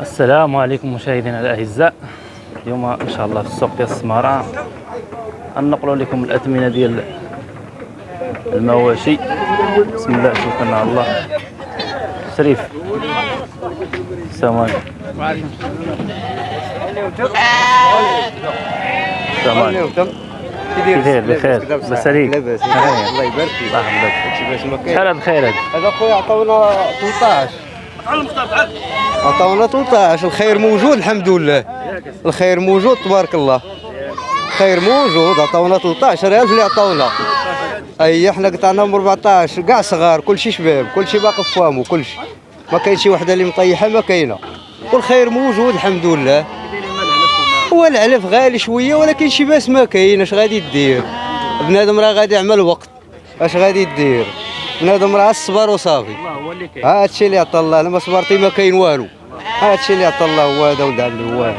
السلام عليكم مشاهدينا الأعزاء. اليوم إن شاء الله في السوق ديال السمارة غنقلوا لكم الأثمنة ديال المواشي. بسم الله توكلنا على الله. شريف. السلام عليكم. السلام عليكم. بخير بخير. لاباس عليك لاباس. الله يبارك فيك. الله يحفظك شحال هذا الخير هذا هذا خويا عطاونا 13 عطاونا 13 الخير موجود الحمد لله. الخير موجود تبارك الله. الخير موجود عطاونا 13000 اللي عطاونا. أي حنا قطعناهم 14 كاع صغار كلشي شباب كلشي باقي في فامو كلشي. ما كاين شي وحدة اللي مطيحة ما كاينة. والخير موجود الحمد لله. هو العلف غالي شوية ولكن شي باس ما كاين اش غادي دير؟ بنادم راه غادي يعمل وقت. اش غادي دير؟ بنادم راه الصبر وصافي. الله هو اللي عطا الله أنا ما صبرتي ما كاين والو. ها هادشي اللي عطا الله هو هذا ولد عمي هو هذا.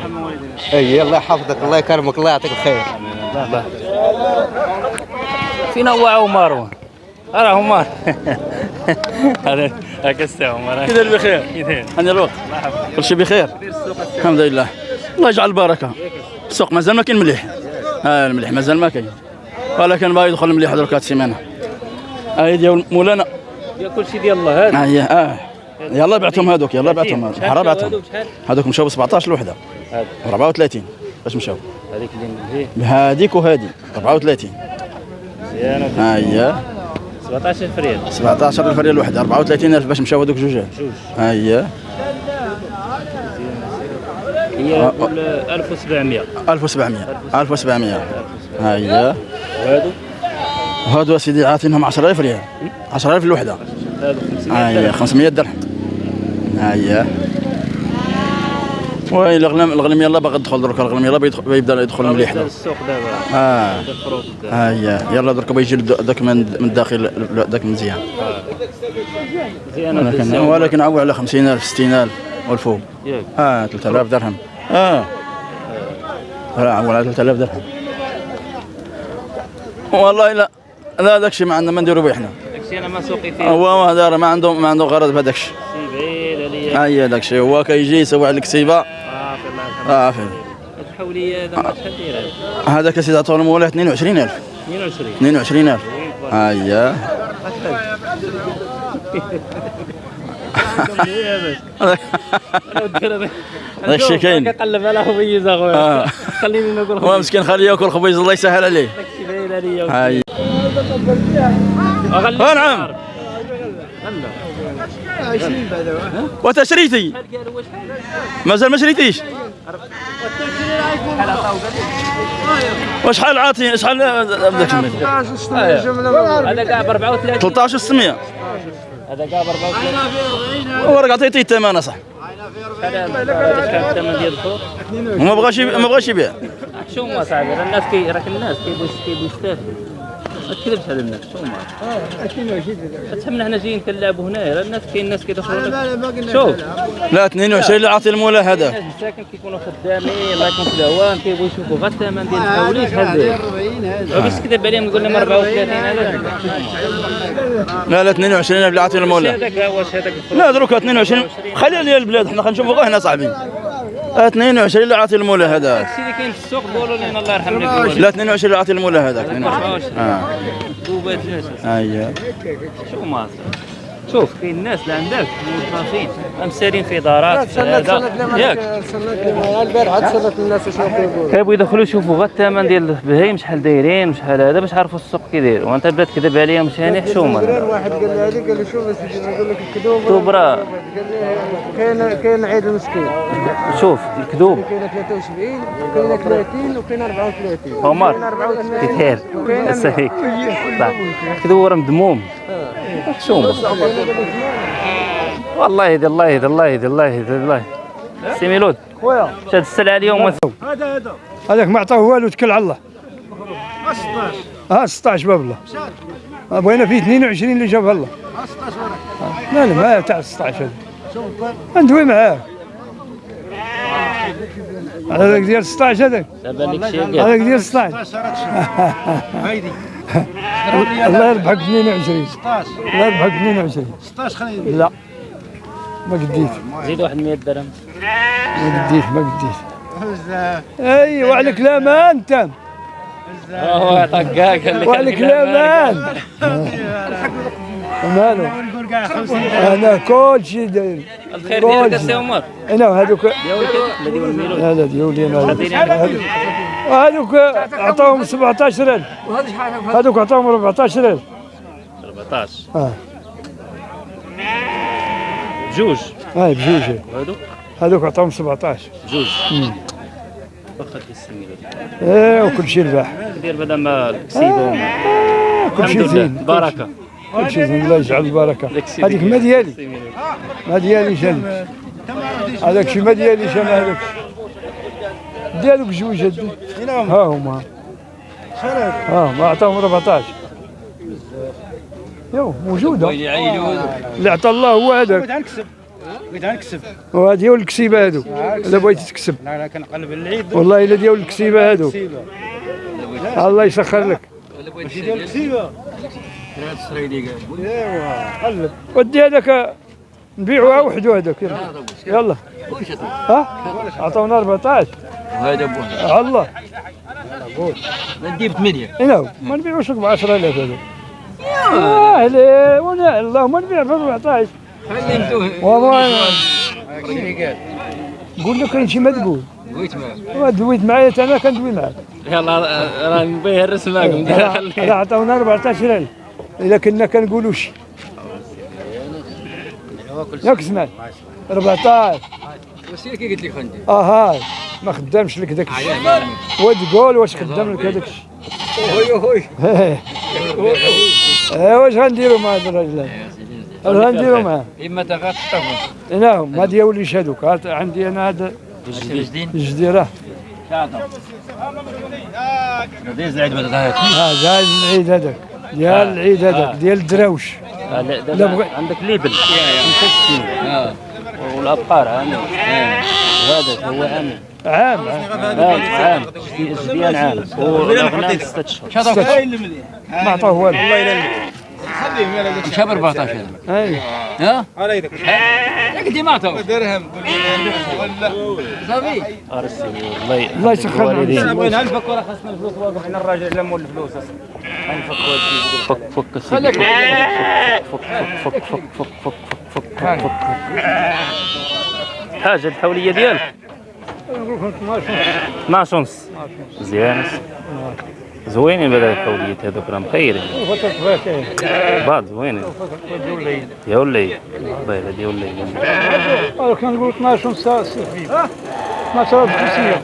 أي الله يحفظك الله يكرمك الله يعطيك الخير. الله فينا هو عمر راه عمر هذا هكا السي عمر كي داير بخير؟ كي داير. هاني الوقت. كل شيء بخير؟ الحمد لله. الله يجعل البركة. السوق مازال ما كاين مليح. آه المليح مازال ما كاين. ولكن باغي يدخل المليح درك هاد السيمانة. هاي ديال مولانا. يا كل شيء ديال الله هذا. آه يلا بعتهم هذوك يلا بعتهم. حرام شحال بعتهم؟ هذوك مشاو ب 17 الوحدة. هذا. 34 باش مشاو. هذيك اللي فيه بهذيك وهذه 34 مزيانه ها هي 17000 ريال. 17 ألف ريال الوحده 34000 باش مشاو هذوك جوج. ها هي هي آه، نقول 1700 1700 1700 ها هي وهادو؟ هادو سيدي عاطينهم 10000 ريال. 10000 الوحدة. هادو 500 ها هي درهم. 500 درهم ها هي وي الغنم الغنم يلا باغي تدخل درك الغنم يلا بيدخل بيبدا يدخل مليح. درك. السوق دابا. آه. دابا. ها هي يلا درك الد- داك من الداخل داك مزيان ولكن. ولكن عوى على 50000 60000 والفوق. آه 3000 درهم. آه. لا عوى على 3000 درهم. والله لا. لا داك الشيء ما عندنا ما نديرو به حنا داكشي أنا ما سوقي فيه. هو ما دار ما عنده ما عنده غرض بهذاك الشيء. سي بعيد عليا. هي داك الشيء هو كيجي يسوي على الكسيبه صافي الله آه فين هاد الحولية هذا شحال هذا هذاك سيدي عطونا مولاي 22000 22 22000 ها هي هذاك الشيء كاين. كنقلب على خبيز اخويا آه. خليني نقول هو مسكين خليه ياكل خبيز الله يسهل عليه. داكشي باين عليا. آه، نعم. وانت شريتي مازال ما شريتيش. وشحال عاطي شحال بدك هذا كاع ب 34 13 600 هذا كاع ب 34 هو راك عطيتيه الثمن شحال الثمن ديال وما بغاش ما بغاش يبيع. شو ما صاحبي الناس كي راك الناس كيبغيو يستافدوا ما. تكذبش على الناس شو ما تفهمنا حنا جايين كنلعبوا هنايا راه الناس كاين ناس كيدخلوا لك. شوف. لا 22 اللي عاطي المولى هذا. الناس مساكن كيكونوا خدامين الله يكون في العوام كيبغيو يشوفوا غير الثمن ديال الحولي شحال داير باش تكذب عليهم تقول لهم 34 هذا. لا لا 22 اللي عاطي المولى. هذاك هو واش هذاك لا دروك 22 خلي لي البلاد حنا خنشوفوا غير هنا صاحبي 22 اللي عاطي المولى هذا الشيء اللي كاين في السوق قولوا لنا الله يرحم لك لا 22 اللي عاطي المولى هذاك 22 آه. دوبات جالس ها هي شو ما شوف. كاين ناس اللي عندك موظفين مسالين في دارات في هذا. ياك. البارح تسلت الناس شنو كيقولوا كيبغوا يدخلوا يشوفوا غير الثمن ديال البهايم شحال دايرين وشحال هذا باش يعرفوا السوق كي داير وأنت بدا تكذب عليهم شاني حشومه واحد قال لي هذه قال لي شوف اسيدي نقول لك الكذوب. كذوب قال لي كاين كاين عيد المسكين شوف الكذوب. كاين 73 كاين 30 وكاين 34 عمر. كاين 34 كي داير السهيك صح الكذوب راه مذموم والله يهدي الله يهدي الله يهدي الله يهدي الله. سي ميلود خويا. شاد السلعة اليوم وثوب هذاك ما عطاه والو تكل على الله. 16 آه 16 باب الله. بغينا فيه 22 اللي جابها الله. 16 لا لا ما تاع 16 هذا. ندوي معاه؟ هذاك ديال 16 هذاك. هذاك ديال 16 الله يربحك 22 الله يربحك 22 16 لا. ما قديت. زيد واحد 100 درهم. ما قديت ما قديت. اي وعليك الامان أنت. هو طقاق اللي وعليك الامان مالو؟ أنا كل شيء داير. الخير ديالك السي. عمر. أنا هذوك هذا ديولي أنا. هذوك عطاهم 17000 هذوك عطاهم 14000 14 آه. جوج هاي بجوج. هذوك عطاهم 17 جوج مم. واخا ديال الميلود إيه وكل شيء رباح دير بعدا ما الكسيبه وما كل شيء زين. بركه كل شيء. زين الله يجعل البركة. هذيك ما ديالي. ما دياليش هذيك هذاك شي ما دياليش أنا هذاك ديالك جوج ها هما. ها ما عطاهم 14 يو موجودة. اللي عطى الله هو هذاك. بغيت نكسب وهذه هو الكسيبة هادو. إلا بغيتي تكسب. لا لا كنقلب العيد. والله إلا ديال الكسيبة هادو. الله يسخر لك. ماشي ديال الكسيبة. ايوا قلب. ودي هذاك نبيعوها وحدو هذاك يلا. يلا. ها؟ عطاونا 14 وهذا بوه على الله. ندي بثمانية هنا ما نبيعوش ب 10000 هذا. آه ليه وأنا اللهم نبيع ب 14 خليتوه والله. قول لك كاين شي ما تقول. بغيت معاه. ما دويت معايا تا أنا كندوي معاك. يلا راه نبيه الرسمة. راه عطاونا 14000 الا كنا كنقولوا شي. ياك سمع 14 وسيله كي قلت لك خندي أها ما خدامش لك داك الشيء وتقول واش خدام لك هذاك الشيء وي وي واش غنديروا مع هاد الراجل هذا؟ غنديروا معاه؟ اما تغططهم هنا هما هادي وليش هذوك عندي أنا هاد الجديد الجديد راه جايز العيد هذاك العيد هذاك. ديال آه. العيد هذاك آه. ديال الدراوش. آه، عندك ليبل 65 والأبقار عام وهذا هو عام. عام. عام. عام. عام. عام. وغنى ست أشهر. ما عطاه والو. عام عام عام مشى ب 14 عام عام عام عام عطاو درهم صافي ارسي والله الله يسخر الوالدين بغينا نفك ولا خاصنا الفلوس واقف حنا الراجل لا مول الفلوس أصلا فك فك السيدي. فك فك فك فك فك فك فك فك فك حاجة الحولية ديالك 12 ونص مزيان زوينين بدا الحوليات هذوك راه مخيرين بعض زوينين يا ولي. والله هذا يا ولي. أنا كنقول 12 ساعه 12500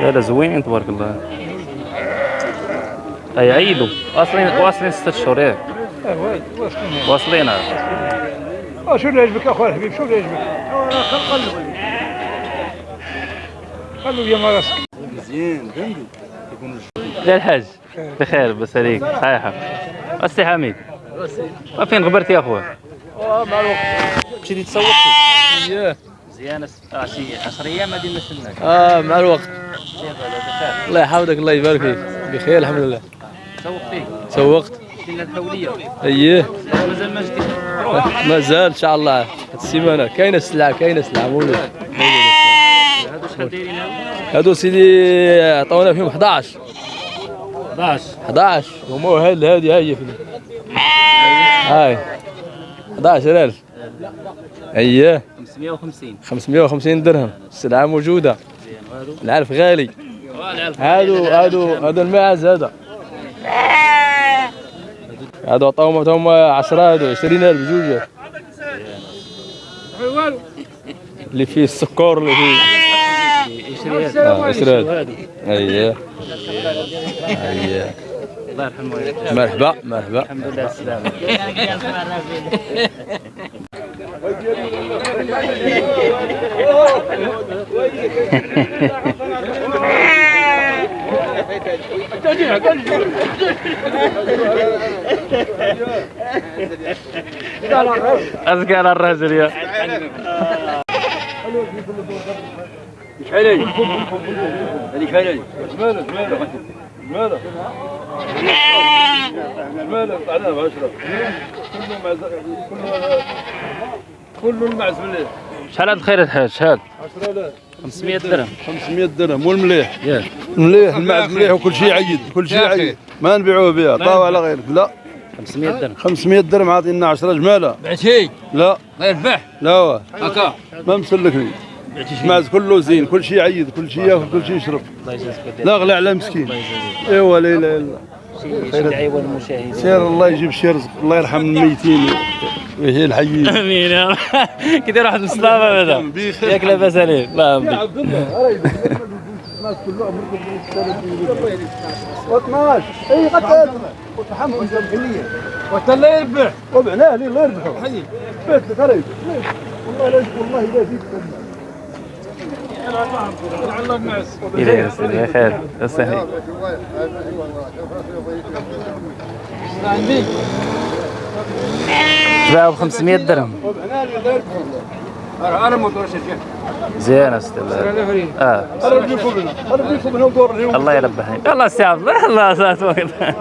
لا لا زوينين تبارك الله. أي عيدوا واصلين واصلين ستة شهور. ياك واصلين. آه شو اللي يعجبك اخويا الحبيب شو اللي يعجبك؟ قلب قلب يا مراسك. لا الحاج. بخير بس عليك حق السي حميد فين غبرت يا أخويا؟ مع الوقت مشيتي تسوقتي مزيان آه، شي 10 أيام غادي نستناك آه مع الوقت. الله يحفظك الله يبارك فيك. بخير الحمد لله. تسوقتي سوقت. كاين الحوليه أييه. مازال ما جديد روح مازال إن شاء الله. هاد السيمانة. كاينة السلعة كاينة السلعة. مولود. هادو هادو؟ هادو سيدي عطاونا فيهم 11 11 11 هما هاد هادي هاي في هاي. 11000 اييه 550 550 درهم. السلعة موجودة. العلف غالي. هادو هادو هذا الماعز هذا هادو عطاهم عطاهم 10 هادو 20000 بجوج اللي فيه السكر اللي فيه اييه اييه الله يرحمه مرحبا مرحبا. الحمد لله أذكى على الرجل يا. كله المعز مليح. شحال هاد الخير الحاج؟ شحال؟ 10000 500 درهم. 500 درهم والمليح. ياك مليح المعز مليح وكل شيء عيد كل شيء عيد ما نبيعوه بها. طاوع على غيرك. لا. 500 درهم. 500 درهم عاطينا 10 جمالة. بعتي لا. غير بح لا. واه. هكا. ما مسلكني. المعز كله زين كل شيء عيد كل شيء ياكل كل شيء يشرب. الله لا غلا على مسكين. ايوا لا إله إلا دعوه للمشاهدين سير الله يجيب شي رزق الله يرحم الميتين. ويحيي الحيين آمين يا رب. كيدير واحد المصطفى هذا. ياك لاباس عليه. الله يرضيك عبد الله الناس كلهم 12 اي قتل وتحمل الجمهوريه وتلا يربح. وبعناه لي الله يربحه. حي. بيت خرج والله لا والله لا فيك. يا سيدي يا خير. وسهلا تباعوا ب 500 درهم أنا موتور شركه مزيان أستاذ. آه. الله يربحني الله عبد الله سات وقت مع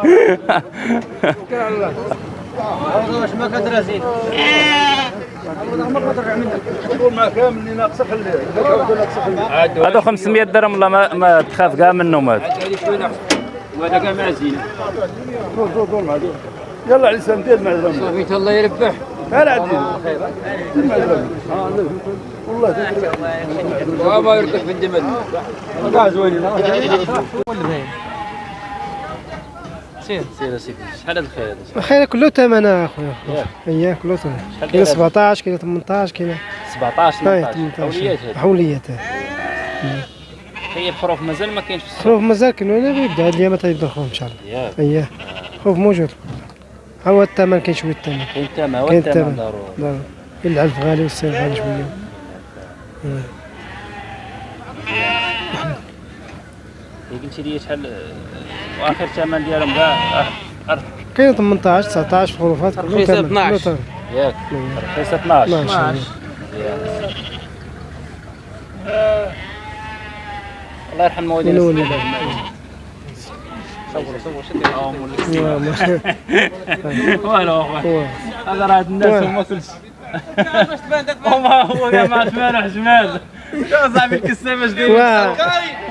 هذا 500 درهم والله ما, تخاف كاع منهم هذا يلا على صوفيت الله يربح والله وما يرتاح في الدمل كاع زوينين سير سير يا سيدي شحال هذا الخير؟ هذا الخير كله ثمن أخويا. اياه كله ثمن كاين داير؟ 17 كاين 18 كاين 17 اي 18 18 حوليات هي الحروف مازال ما كاينش في السوق. خروف مازال كاين وأنا بيبدا هاد الأيام تيبدا الخروف إن شاء الله. اياه خوف موجود. ها هو الثمن كاين شوية الثمن كاين الثمن هو ضروري. كاين العلف غالي والسير غالي شوية. قلتي لي شحال آه، وآخر ثمن ديالهم كاع آه، كاين 18 19 في ثمن 12. كله ثمن ياك رخيصة 12 12 الله يرحم المواليد. من ولد والو هو هذا راه الناس هما كل شيء هما هو كاع مع ثمان شو صاحبي.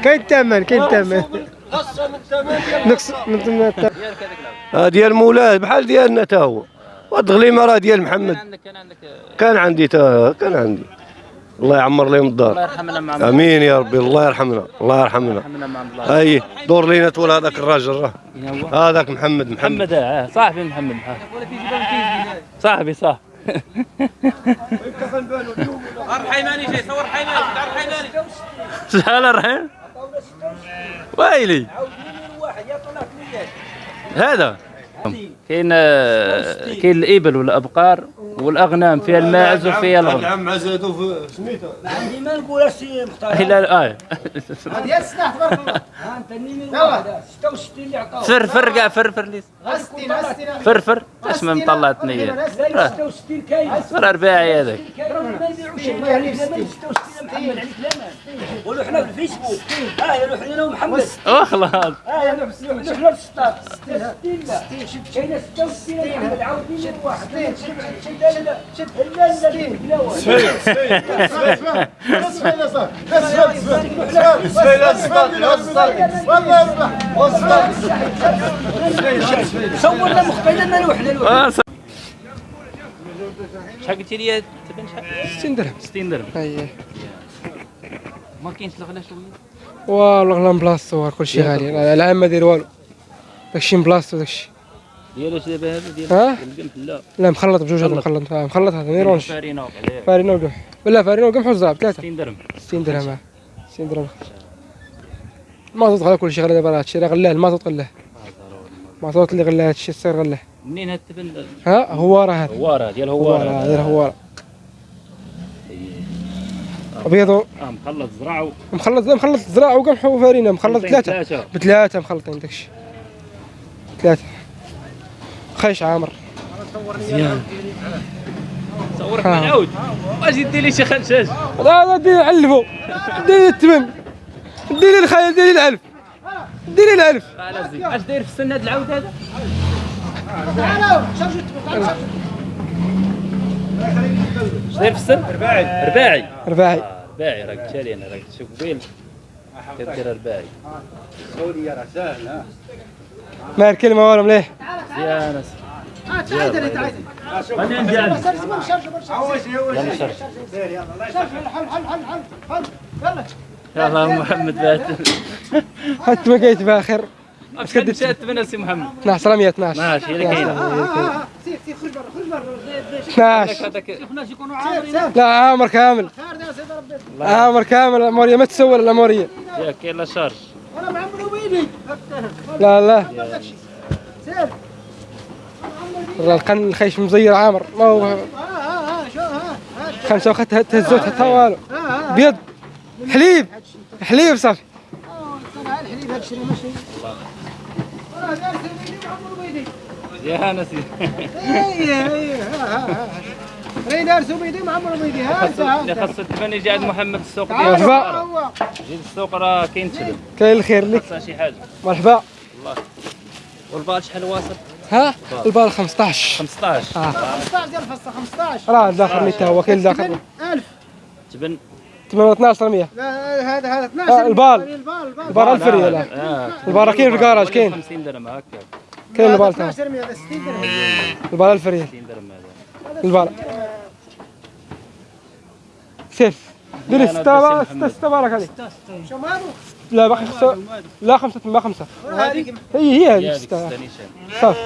كاين الثمن كاين الثمن نقص من ثمن الثمن آه ديال مولاه بحال ديالنا تا هو. والغليمه راه ديال محمد. عندك كان عندك كان عندي تا كان عندي. الله يعمر لهم الله الدار. يرحمنا مع آمين يا ربي الله يرحمنا الله يرحمنا. يرحمنا الله أي دور لينا طول هذاك الراجل راه؟ هذاك محمد محمد. محمد آه صاحبي محمد ها. صاحبي صح شحال الرحيم؟ ويلي. هذا. كاين آه، كاين الإبل والأبقار والأغنام فيها الماعز وفيها الغنم العم في سميتو. عندي ما نقول السي مختار لا آه. ديال السلاح تبارك الله. ها أنت النيمير واحد. 66 اللي عطاوه فرفر كاع فرفر لي فرفر اش من طلعت. نيه لا 66 كاين راه رباعي هذاك. ما يبيعوش. الله عليك 66 محمد؟ عليك لا قولوا حنا في الفيسبوك ها يا روح لنا محمد. وخلاص ها يا روح في 66 لا كاينة 66 محمد عاودي لي واحد لا لا لا لا لا لا صورنا مخبينا نروح نروح آه، ص- شحال قلتي لي تبان شحال 60 درهم 60 درهم اييه ما كاينش الغلا شوية والله غلا بلاصتو كلشي غالي. العام ما داير والو. داكشي بلاصتو داكشي ديالو دابا هذا ديال؟ ديال القمح لا لا مخلط بجوج هذا مخلط. مخلط آه، هذا ميرونش فارينه وقع فارينه وقمح ولا فارينه وقمح وزرع بثلاثه 60 درهم. 60 درهم آه. 60 درهم. المازوت غلا كلشي غلا دابا راه هادشي راه غلاه المازوت غلاه. المازوت اللي غلاه هادشي السير غلاه. منين هاد التبن؟ ها هو راه هذا هوارة. ديال هو راه هذا هو أبيض. آه مخلط زرع مخلط مخلط زراعه وقمح وفارينه مخلط ثلاثة. ثلاثة. بثلاثة مخلطين داكشي. ثلاثة. خيش عامر. مزيان صورك آه. مع العود واش يدير لي شي خنشاش. لا لا دير علفو دير الثمن دير الخيل دير العلف دير العلف على زين. أش داير في السن هاد العود هذا؟ أش داير في السن؟ رباعي. رباعي. رباعي. آه، رباعي. راك تشالي أنا راك تشوف قبيل كدير رباعي. ما الكلمة والو مليح؟ مزيان تعال تعال. أنا. عندي عندي يلا يلا شرف حل حل حل حل. حل. يلا. يلا محمد بات حتى ما كايت باخر اش قد مشات من سي محمد. 12 100 12 ماشي هي. اللي كاينة سير سير خرج برا خرج برا 12 هذاك الناس يكونوا عامرين لا عامر كامل. خير يا سيدي ربي. عامر كامل. الأمورية ما تسول الأمورية. ياك كاين لا شارج أنا معمر لا لا. سير القن الخيش مزير عامر. ما هو ها ها ها شو ها ها خمسه وخدت تهزوت حتى والو. بيض. حليب. حليب صافي. يا نسي إيه إيه ها ها ها ري دار سوبيدي معمر ويدي ها انت اللي خاص الثمن يجي عند محمد السوق مرحبا. جيد السوق راه كاين تشرب كاين الخير لك. خاصها شي حاجة. مرحبا. والبال شحال واصل؟ ها؟ البال 15 15 آه. 15 ديال الفصه 15 راه داخل 100 هو كاين داخل 1000 تبن. 12 100 لا هذا هذا آه، 12 البال. البال البال. البال الفري لا. آه. البال كاين في الكراج كاين. 50 درهم هكا كاين البال تاعو 12 100 60 درهم. البال الفري 60 درهم هذا. البال. سير ديري ستة ستة ستة بارك عليك. لا باقي خمسة لا خمسة ما خمسة. هي هي هذيك ستة. صافي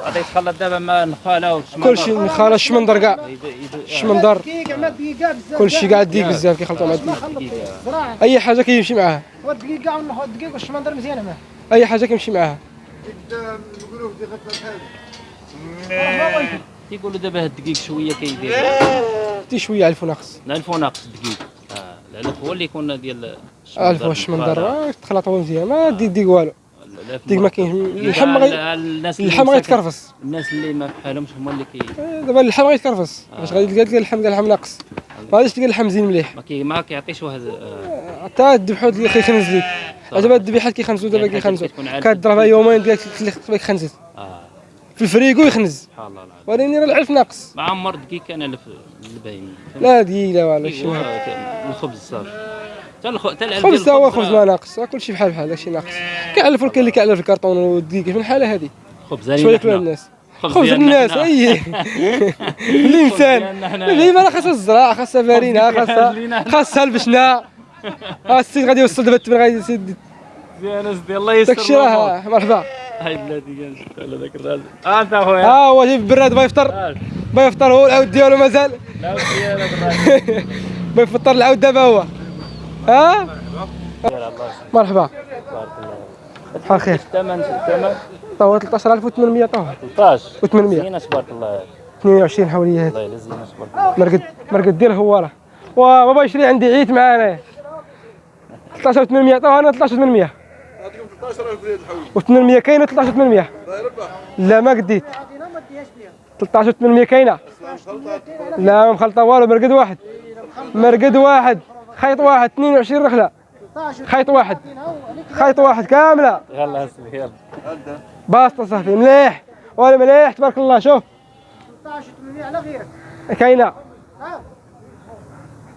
غادي يتخلط دابا مع النخاله والشمال كل شيء خالة الشمندر كاع الشمندر دقيقة مع الدقيقة بزاف. كل شيء قاعد ديك بزاف كيخلطوا مع الديك أي حاجة كيمشي معاها. الدقيقة والشمندر مزيانة معاه أي حاجة كيمشي معاها. كيقولوا دابا هاد الدقيق شوية كيدير. تي شوية على الفناقص لا الفو ناقص الدقيق آه العلف هو اللي يكون ديال ألف الشمندر. آه، تخلطوا مزيان. ما ديك ديك والو. ديك ما كاين. اللحم اللحم غيتكرفس. الناس اللي ما بحالهمش هما اللي كي دابا اللحم غيتكرفس. باش غادي تلقى تلقى اللحم تلقى اللحم ناقص؟ ما غاديش تلقى اللحم زين مليح. ما كي ما كيعطيش واحد آه، حتى الذبحو كيخنز ليك دابا الذبيحات كيخنزوا دابا يعني عارفة كضربها يومين خصك خنزت في الفريكو يخنز سبحان الله. العظيم راه العلف ناقص. ما عمر دقيق كان ألف الباين لا دقيق لا والو شي ك- الخبز صافي حتى الخ... حتى العلف خبز ديال تا هو الخبز خبز ما ناقص. كل شيء بحال بحال داكشي ناقص. كيعلفوا كاين اللي كيعلف الكرتون والدقيق من الحالة هذه خبز شوية كل الناس. خبز الناس. أي. الانسان. ديما راه خاصها الزراعه خاصها فارينه خاصها خاصها البشنا ها السيد غادي يوصل دابا التمر غادي يسد يا ناس ديال الله يستر داكشي راه مرحبا. هاي بلادي كان على ذاك الراجل آه أنت اخويا ها هو جايب براد بغا يفطر. بغا يفطر هو العود ديالو مازال. الراجل بغا يفطر العود دابا هو. ها؟ مرحبا. بحال خير الثمن الثمن. طاهو 13800 طاهو 13 و800 زينة تبارك الله. 22 حولية. الله يلا زينة تبارك الله. مرقد مرقد ديال هو راه وبابا يشري عندي عيت معانا. 13800 طاهو أنا 13800 و800 كاينة 13800 لا ما قديت. 13800 كاينة. لا ما مخلطة والو مرقد واحد. مرقد واحد. خيط واحد 22 رحله خيط واحد. خيط واحد كاملة. يلا اسمي يلا. باسطة صافي مليح. ولا مليح تبارك الله شوف. 16 800 على غيرك كاينة ها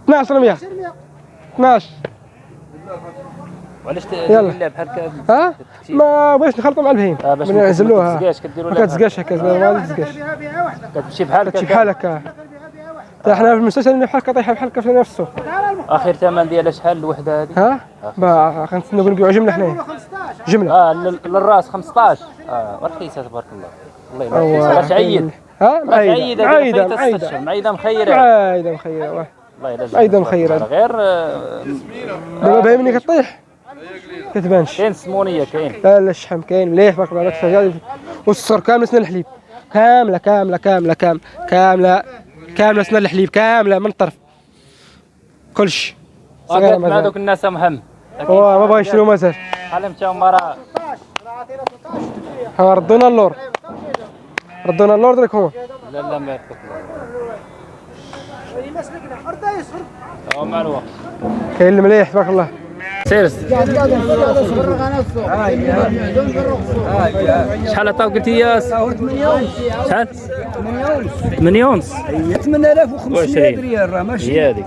12 100 12 وعلاش يلا. لا بحال هكا ها؟ ما بغيتش نخلطوا مع البهيم. آه، باش من ما نعزلوها كتزقاش، كديروا ما لها كتزقاش هكا ما كتمشي بحال كتمشي بحال هكا. حتى حنا في المستشفى اللي بحال هكا طايحه بحال هكا في نفس السوق آخر ثمن ديالها شحال الوحدة هذه؟ ها؟ با غنتسناو نبيعوا جملة حنايا. 15 جملة. آه لل- للراس 15 آه ورخيصه تبارك الله. الله يبارك فيك. تعيد ها؟ معايده معيده معايده معيده مخيرة. معايده مخيرة. الله يلا معايده مخيرة. غير آه، دابا باين ملي كطيح. كتبانش كاين سمونية كاين. لا لا الشحم كاين. مليح تبارك الله الفجاج والسكر كامله سنان الحليب. كاملة كاملة كاملة كامله كاملة كاملة سنان الحليب كاملة من الطرف. كلشي آه، قالت مع دوك الناس محمد هو ما بغا يشريو مازال. بحال مشاو مرا. ها ردونا اللور. ردونا اللور درك هما لا لا ما يرتك مسلكنا أرض يسر. هو مع الوقت كاين المليح تبارك الله. سير شحال عطاو قلتي يا شحال؟ 8 ونص 8500 ريال راه ماشي هي هذيك.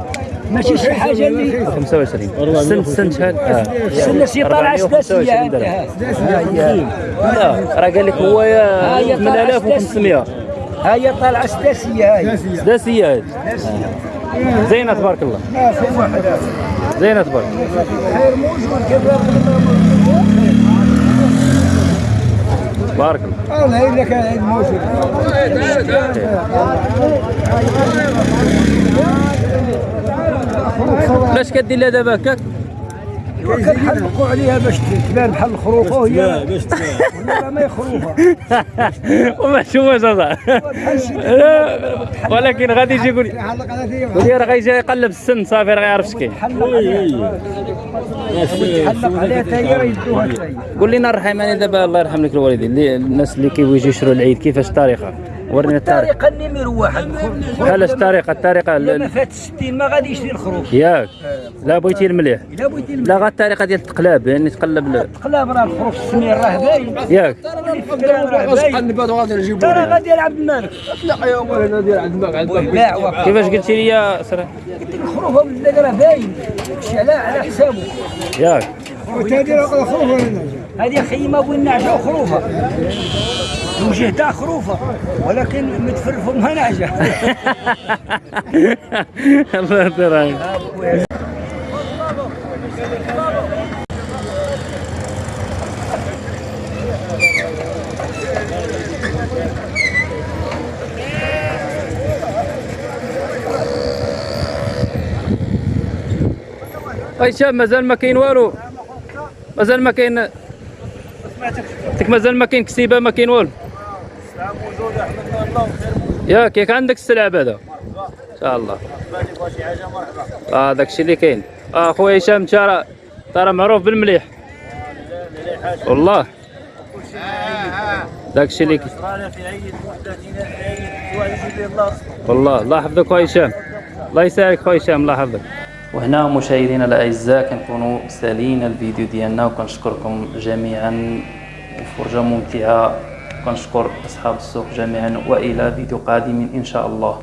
ماشي شي حاجة اللي 25 السن السن شحال؟ السنة شي طالعه 425 سداسية لا راه قال لك هو يا 8500 ها هي طالعة سداسية هاي. سداسية هذه زينة تبارك الله. زينة تبارك بارك الله الله. هي لك هاي موجود باش كدير لها دابا هكاك؟ كنحلقوا عليها باش تبان بحال الخروفه وهي باش تبان. ما هي خروفه وما شوفاش هذا. ولكن غادي يجي يقول لي راه غيجي يقلب السن صافي راه غيعرف شكاين تحلق عليها. حتى هي راه يدوها حتى هي قول لنا الرحماني دابا الله يرحم لك الوالدين. الناس اللي كيبغيو يجيو يشروا العيد كيفاش الطريقة ورينا التاريخ. الطريقة النمر واحد بحال الطريقة الطريقة ال- فات 60 ما غادي يشري الخروف ياك. لا بغيتي المليح. الا بغيتي لا غا الطريقة ديال التقلاب يعني تقلب ال- تقلاب راه الخروف السمين راه باين. ياك. ترى غادي يلعب المالك باع كيفاش قلتي لي يا سرا قلت لك الخروف راه باين. على على حسابه. ياك. هذه خيمة والنعجه وخروفه الوجه تاع خروفه ولكن متفرفوا مها نعجه الله يطير أي شاب مازال ما كاين والو؟ مازال ما كاين مازال ما كاين كسيبة ما كاين والو؟ ياك ياك عندك السلعة بعدا إن شاء الله. آه الشيء اللي كاين. آه خويا هشام انت راه ترى معروف بالمليح. والله. داك الشيء اللي كاين. والله الله يحفظك خويا هشام. الله يسعدك خويا هشام الله يحفظك. وهنا مشاهدينا الأعزاء كنكونوا سالين الفيديو ديالنا وكنشكركم جميعا. وفرجة ممتعة. كنشكر أصحاب السوق جميعا وإلى فيديو قادم إن شاء الله.